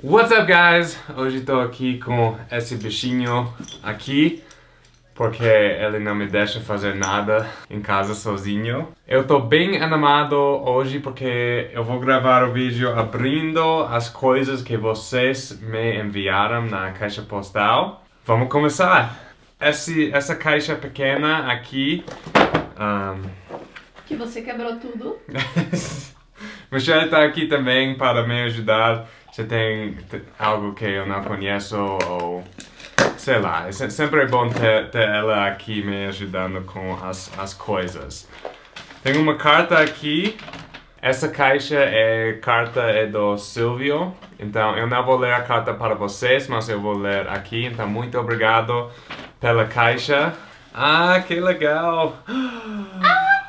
What's up, guys? Hoje estou aqui com esse bichinho aqui porque ele não me deixa fazer nada em casa sozinho. Eu tô bem animado hoje porque eu vou gravar o vídeo abrindo as coisas que vocês me enviaram na caixa postal. Vamos começar! Esse, essa caixa pequena aqui... Um... Que você quebrou tudo. Michelle tá aqui também para me ajudar. Se tem algo que eu não conheço ou sei lá, é sempre é bom ter, ter, ela aqui me ajudando com as, as coisas. Tem uma carta aqui. Essa caixa é carta é do Silvio. Então eu não vou ler a carta para vocês, mas eu vou ler aqui. Então muito obrigado pela caixa. Ah, que legal! Ah,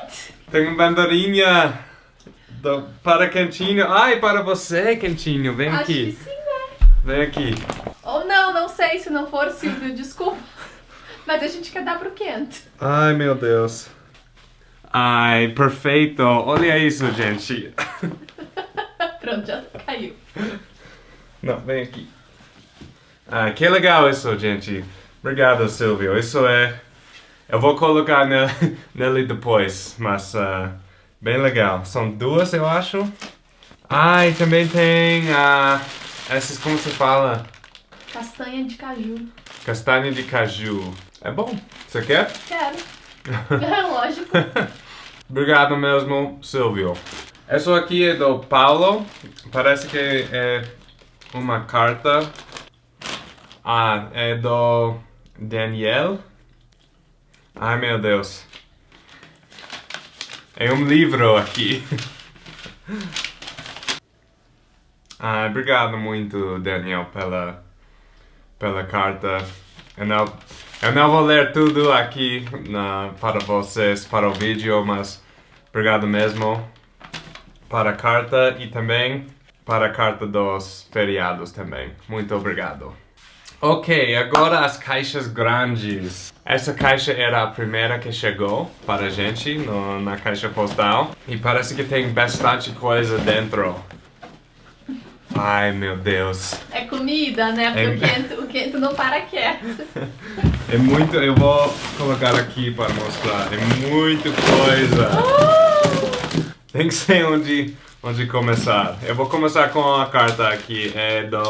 Kate! Tem uma bandeirinha do, para Quentinho. Ai, para você, Quentinho. Vem Acho aqui. Que sim, né? Vem aqui. Ou não, não sei. Se não for, Silvio, desculpa. Mas a gente quer dar pro Kent. Ai, meu Deus. Ai, perfeito. Olha isso, gente. Pronto, já caiu. Não, vem aqui. Ah, que legal isso, gente. Obrigado, Silvio. Isso é... Eu vou colocar nele, nele depois, mas uh, bem legal. São duas, eu acho. Ah, e também tem uh, essas, como se fala? Castanha de caju. Castanha de caju. É bom. Você quer? Quero. É lógico. Obrigado mesmo, Silvio. Isso aqui é do Paulo. Parece que é uma carta. Ah, é do Daniel. Ai, meu Deus. É um livro aqui. ah, obrigado muito, Daniel, pela, pela carta. Eu não, eu não vou ler tudo aqui na, para vocês, para o vídeo, mas obrigado mesmo para a carta e também para a carta dos feriados também. Muito obrigado. Ok, agora as caixas grandes. Essa caixa era a primeira que chegou para a gente no, na caixa postal. E parece que tem bastante coisa dentro. Ai, meu Deus. É comida, né? Porque É- o, Kent, o não para quieto. É muito... Eu vou colocar aqui para mostrar. É muito coisa. Tem que ser onde, onde começar. Eu vou começar com a carta aqui. É do...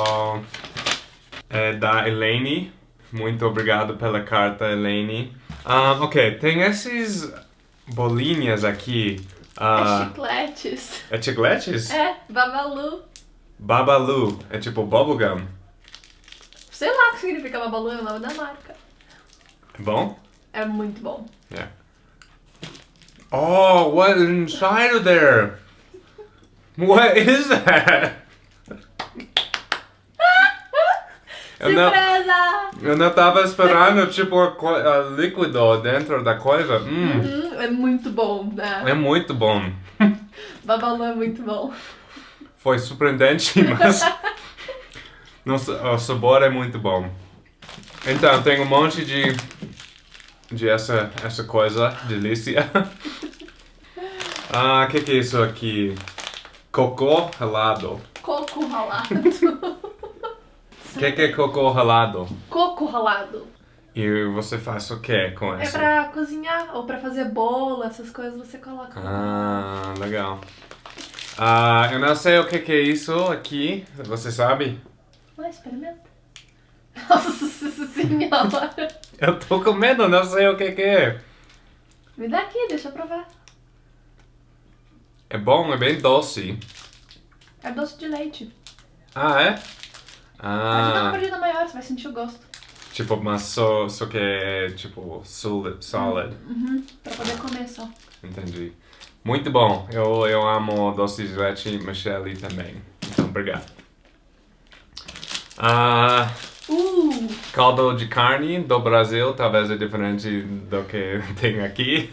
É da Elaine. Muito obrigado pela carta, Elaine. Ah, ok, tem esses bolinhas aqui. É Ah, chicletes. é chicletes? É, babalu. Babalu. É tipo bubblegum. Sei lá o que significa babalu, é o nome da marca. É bom? É muito bom. Yeah. Oh, what is inside of there? What is that? Eu não, eu não tava esperando, tipo, a a líquido dentro da coisa. Hum, Hum, é muito bom, né? é muito bom. Babalu é muito bom. Foi surpreendente, mas Nossa, o sabor é muito bom. Então, tem um monte de, de essa, essa coisa, delícia. Ah, o que, que é isso aqui? Cocô ralado. Coco ralado. O que, que é cocô ralado? Coco ralado. E você faz o que com É pra cozinhar ou pra fazer bolo, essas coisas você coloca. Ah, legal. Ah, eu não sei o que, que é isso aqui, você sabe? Vai, experimenta. Nossa senhora. Eu tô com medo, não sei o que, que é. Me dá aqui, deixa eu provar. É bom, é bem doce. É doce de leite. Ah, é? Pode dar uma Ah, mordida maior, você vai sentir o gosto. tipo, mas só, só que é tipo solid. solid. Uhum, pra poder comer só. Entendi. Muito bom. Eu, eu amo doce de leite, Michelle também. Então, obrigado. Ah, Uh! caldo de carne do Brasil, talvez é diferente do que tem aqui.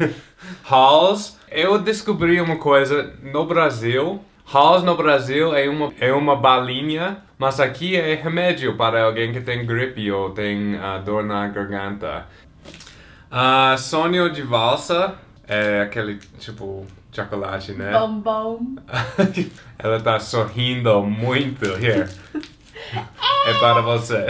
Halls. Eu descobri uma coisa no Brasil. Halls no Brasil é uma, é uma balinha, mas aqui é remédio para alguém que tem gripe ou tem ah, dor na garganta. Ah, sonho de valsa é aquele, tipo, chocolate, né? Bombom. Ela tá sorrindo muito. Here. É para você.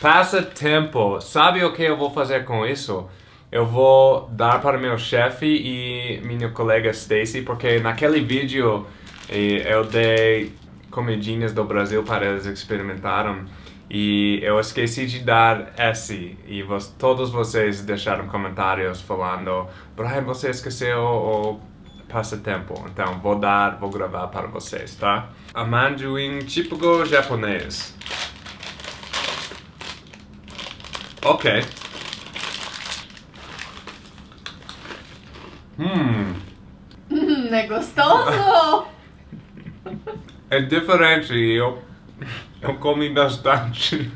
Passa tempo. Sabe o que eu vou fazer com isso? Eu vou dar para meu chefe e minha colega Stacy, porque naquele vídeo eh, eu dei comidinhas do Brasil para eles experimentarem e eu esqueci de dar esse e vos, todos vocês deixaram comentários falando Brian, você esqueceu o passatempo, então vou dar, vou gravar para vocês, tá? Amendoim típico japonês. Ok. Hum, Hum, é gostoso? é diferente e eu, eu comi bastante.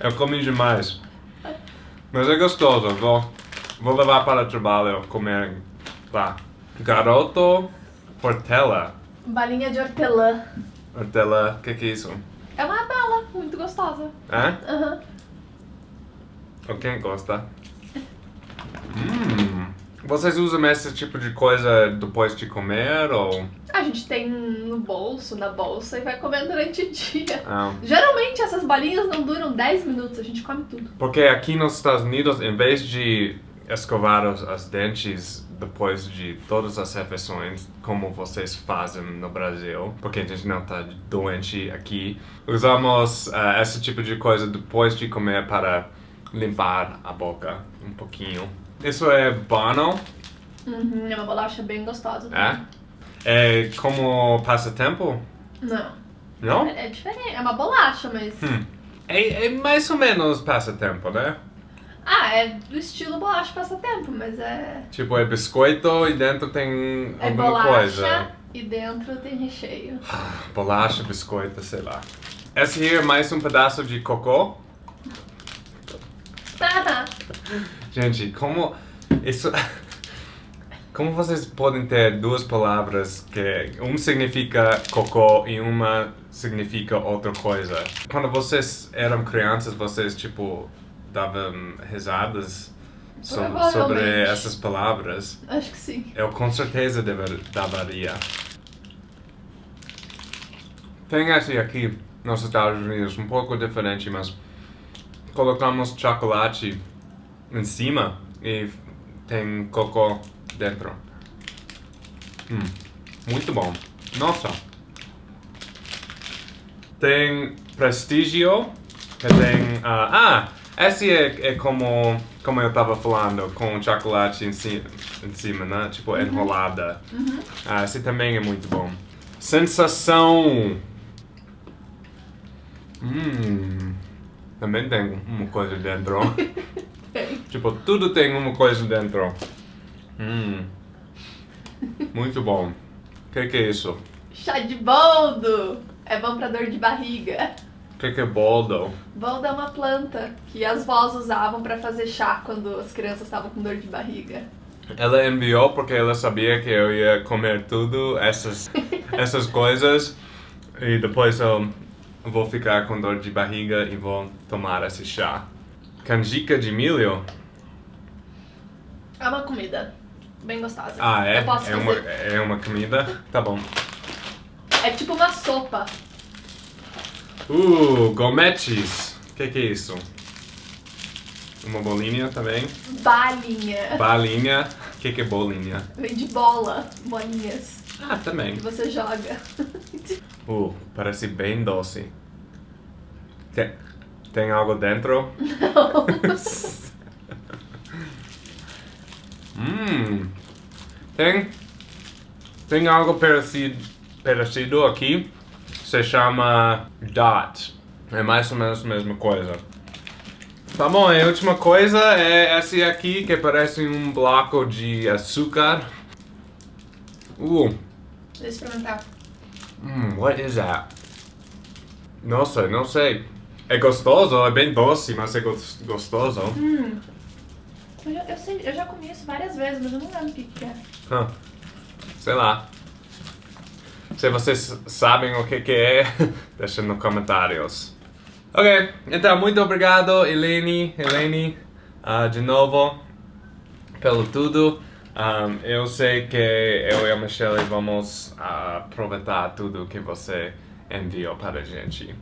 Eu comi demais. Mas é gostoso, vou, vou levar para o trabalho comer lá. Garoto Portela. Balinha de hortelã. Hortela, o que, que é isso? É uma bala muito gostosa. É? Aham. Ou quem gosta? Hum. Vocês usam esse tipo de coisa depois de comer ou... A gente tem no bolso, na bolsa e vai comendo durante o dia. Ah, Geralmente essas balinhas não duram 10 minutos, a gente come tudo. porque aqui nos Estados Unidos, em vez de escovar os, os dentes depois de todas as refeições, como vocês fazem no Brasil, porque a gente não tá doente aqui, usamos ah, esse tipo de coisa depois de comer para limpar a boca um pouquinho. Isso é bom, Uhum, é uma bolacha bem gostosa. é? É como passatempo? Não. Não? É, é diferente, é uma bolacha, mas. Hum. É, é mais ou menos passatempo, né? Ah, é do estilo bolacha passatempo, mas é. Tipo, é biscoito e dentro tem É alguma bolacha coisa. e dentro tem recheio. Bolacha, biscoito, sei lá. Esse aqui é mais um pedaço de cocô. Gente, como isso. Como vocês podem ter duas palavras que um significa cocô e uma significa outra coisa? Quando vocês eram crianças, vocês tipo davam risadas so- sobre essas palavras? Acho que sim. Eu com certeza dever, daria. Tem esse aqui nos Estados Unidos, um pouco diferente, mas colocamos chocolate em cima e tem cocô dentro. Hum, muito bom. Nossa. Tem Prestigio, que tem... ah, ah, esse é, é como, como eu tava falando, com chocolate em, ci, em cima, né? Tipo, enrolada. Ah, esse também é muito bom. Sensação. Hum. Também tem uma coisa dentro. Tipo, tudo tem uma coisa dentro. Hum. Muito bom. O que, que é isso? Chá de boldo! É bom pra dor de barriga. O que, que é boldo? Boldo é uma planta que as vós usavam pra fazer chá quando as crianças estavam com dor de barriga. Ela enviou porque ela sabia que eu ia comer tudo essas, essas coisas e depois eu vou ficar com dor de barriga e vou tomar esse chá. Canjica de milho? É uma comida bem gostosa. Ah, é? Eu posso é, uma, é uma comida? Tá bom. É tipo uma sopa. Uh, gometes. O que, que é isso? Uma bolinha também. Balinha. Balinha. O que, que é bolinha? Vem de bola, bolinhas. Ah, também. Que você joga. Uh, parece bem doce. Tem, tem algo dentro? Hum. Tem. Tem algo parecido, parecido aqui. Se chama dot. É mais ou menos a mesma coisa. Tá bom, e a última coisa é esse aqui que parece um bloco de açúcar. Uh, Deixa eu experimentar. Hum, what is that? Nossa, não sei. É gostoso, é bem doce, mas é gos- gostoso. Hum. Eu já, eu, sei, eu já comi isso várias vezes, mas eu não lembro o que, que é. Hã. Sei lá. Se vocês sabem o que, que é, deixem nos comentários. Ok, então muito obrigado, Eleni, Eleni, ah, de novo, pelo tudo. Um, eu sei que eu e a Michelle vamos aproveitar tudo que você enviou para a gente.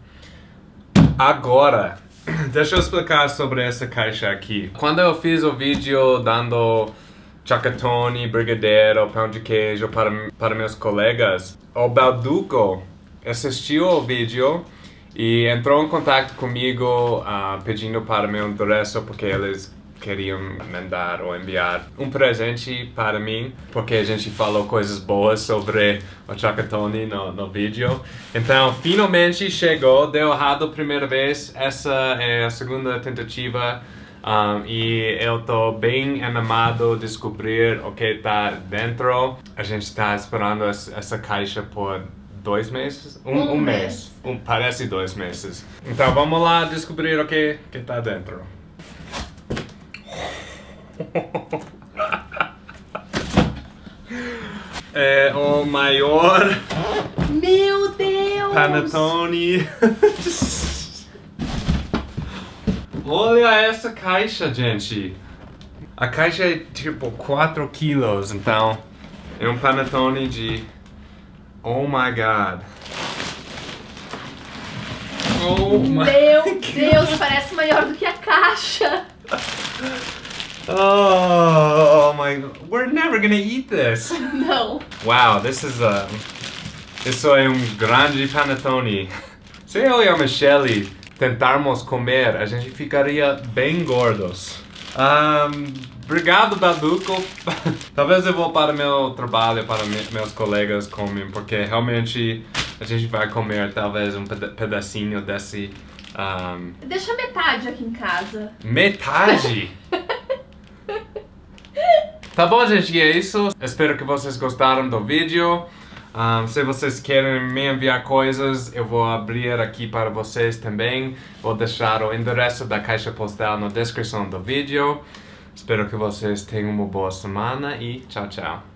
Agora, deixa eu explicar sobre essa caixa aqui. Quando eu fiz o vídeo dando chacatone, brigadeiro, pão de queijo para, para meus colegas, o Balduco assistiu o vídeo e entrou em contato comigo uh, pedindo para meu endereço porque eles queriam mandar ou enviar um presente para mim, porque a gente falou coisas boas sobre o Chacatone no, no vídeo. Então, finalmente chegou, deu errado a primeira vez, essa é a segunda tentativa. Um, e eu tô bem animado descobrir o que tá dentro. A gente tá esperando essa caixa por dois meses? Um, um, um mês. mês. Um, parece dois meses. Então vamos lá descobrir o que, que tá dentro. é o maior. Meu Deus! Panetone. Olha essa caixa, gente. A caixa é tipo 4 quilos, então é um panetone de... Oh my god. Oh my Meu Deus, parece maior do que a caixa. Oh, my! We're never gonna eat this. Não. Wow, this is a. Isso é um grande panetone. Se eu e a Michelle tentarmos comer, a gente ficaria bem gordos. Um, obrigado, Baduco. Talvez eu vou para meu trabalho, para meus colegas comem, porque realmente a gente vai comer talvez um pedacinho desse. Um... Deixa metade aqui em casa. Metade? Tá bom, gente, é isso. Espero que vocês gostaram do vídeo. Um, se vocês querem me enviar coisas, eu vou abrir aqui para vocês também. Vou deixar o endereço da caixa postal na descrição do vídeo. Espero que vocês tenham uma boa semana e tchau, tchau.